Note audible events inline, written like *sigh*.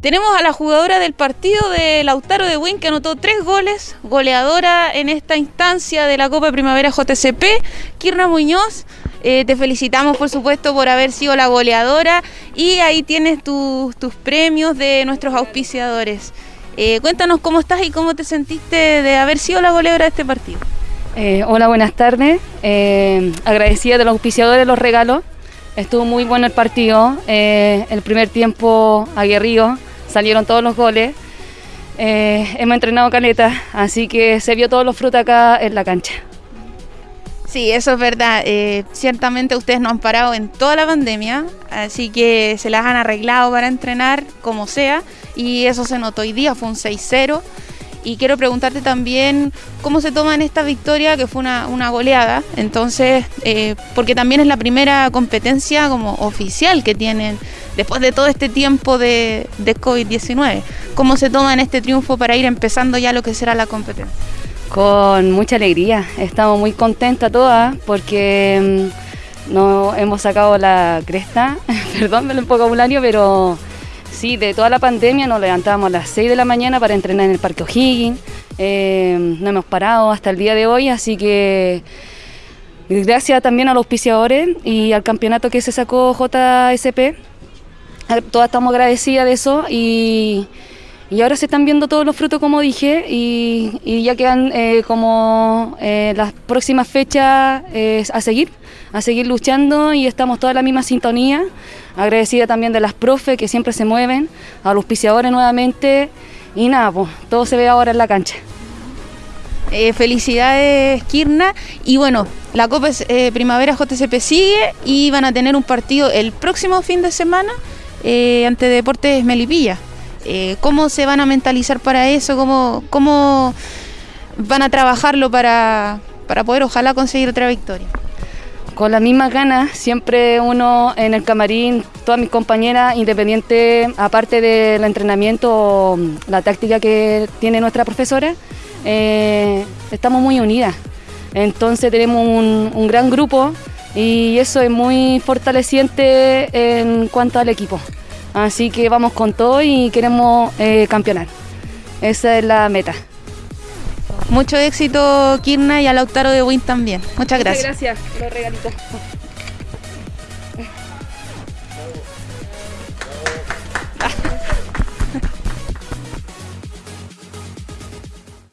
Tenemos a la jugadora del partido de Lautaro de Win que anotó tres goles, goleadora en esta instancia de la Copa Primavera JCP, Kirna Muñoz. Eh, te felicitamos por supuesto por haber sido la goleadora y ahí tienes tus premios de nuestros auspiciadores. Eh, cuéntanos cómo estás y cómo te sentiste de haber sido la goleadora de este partido. Eh, hola, buenas tardes. agradecida de los auspiciadores los regalos. Estuvo muy bueno el partido. el primer tiempo aguerrido salieron todos los goles. Eh, hemos entrenado caleta, así que se vio todos los frutos acá en la cancha. Sí, eso es verdad. Eh, ciertamente ustedes no han parado en toda la pandemia, así que se las han arreglado para entrenar como sea y eso se notó hoy día, fue un 6-0. Y quiero preguntarte también cómo se toma en esta victoria, que fue una, goleada, entonces, eh, porque también es la primera competencia como oficial que tienen después de todo este tiempo de, COVID-19. ¿Cómo se toma en este triunfo para ir empezando ya lo que será la competencia? Con mucha alegría, estamos muy contentas todas porque mm, no hemos sacado la cresta, *laughs* perdón el vocabulario, pero sí, de toda la pandemia nos levantábamos a las 6 de la mañana para entrenar en el Parque O'Higgins, eh, no hemos parado hasta el día de hoy, así que gracias también a los auspiciadores y al campeonato que se sacó JSP, todas estamos agradecidas de eso y, ahora se están viendo todos los frutos como dije y, ya quedan eh, como eh, las próximas fechas eh, a seguir, a seguir luchando y estamos toda la misma sintonía. Agradecida también de las profes que siempre se mueven, a los auspiciadores nuevamente y nada, pues todo se ve ahora en la cancha. felicidades Kirna y bueno, la Copa Primavera JCP sigue y van a tener un partido el próximo fin de semana ante Deportes Melipilla. Eh, ¿Cómo se van a mentalizar para eso? ¿Cómo, cómo van a trabajarlo para, para poder ojalá conseguir otra victoria? Con las mismas ganas, siempre uno en el camarín, todas mis compañeras, independiente, aparte del entrenamiento, la táctica que tiene nuestra profesora, eh, estamos muy unidas. Entonces tenemos un, un gran grupo y eso es muy fortaleciente en cuanto al equipo. Así que vamos con todo y queremos eh, campeonar. Esa es la meta. Mucho éxito, Kirna, y a Lautaro de Win también. Muchas gracias. Muchas gracias, los regalitos.